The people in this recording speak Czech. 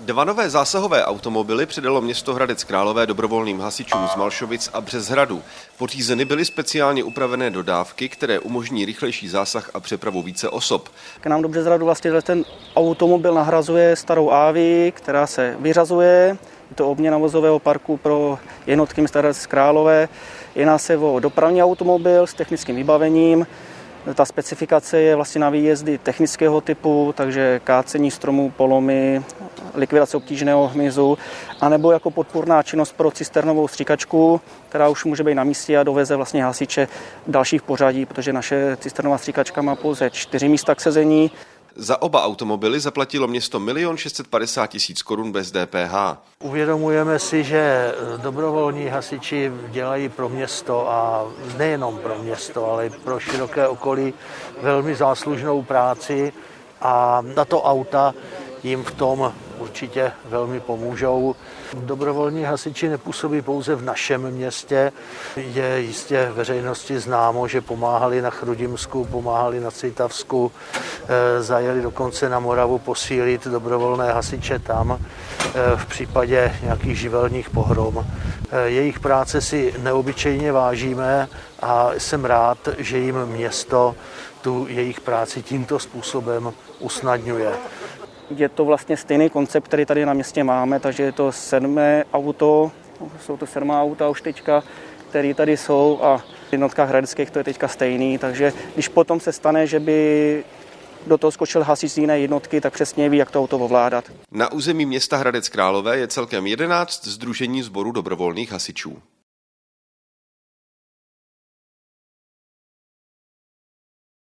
Dva nové zásahové automobily přidalo město Hradec Králové dobrovolným hasičům z Malšovic a Březhradu. Pořízeny byly speciálně upravené dodávky, které umožní rychlejší zásah a přepravu více osob. K nám do Březhradu vlastně ten automobil nahrazuje starou Avi, která se vyřazuje. Je to obměna vozového parku pro jednotky města Hradec Králové. Jedná se o dopravní automobil s technickým vybavením, ta specifikace je vlastně na výjezdy technického typu, takže kácení stromů, polomy, likvidace obtížného hmyzu, anebo jako podpůrná činnost pro cisternovou stříkačku, která už může být na místě a doveze vlastně hasiče dalších pořadí, protože naše cisternová stříkačka má pouze čtyři místa k sezení, za oba automobily zaplatilo město 1 650 tisíc korun bez DPH. Uvědomujeme si, že dobrovolní hasiči dělají pro město a nejenom pro město, ale i pro široké okolí velmi záslužnou práci a tato auta jim v tom určitě velmi pomůžou. Dobrovolní hasiči nepůsobí pouze v našem městě. Je jistě veřejnosti známo, že pomáhali na Chrudimsku, pomáhali na Citavsku, eh, zajeli dokonce na Moravu posílit dobrovolné hasiče tam eh, v případě nějakých živelních pohrom. Eh, jejich práce si neobyčejně vážíme a jsem rád, že jim město tu jejich práci tímto způsobem usnadňuje. Je to vlastně stejný koncept, který tady na městě máme, takže je to sedmé auto, jsou to sedmá auta už teďka, které tady jsou a v jednotkách hradeckých to je teďka stejný, takže když potom se stane, že by do toho skočil hasič z jiné jednotky, tak přesně ví, jak to auto ovládat. Na území města Hradec Králové je celkem 11 združení sboru dobrovolných hasičů.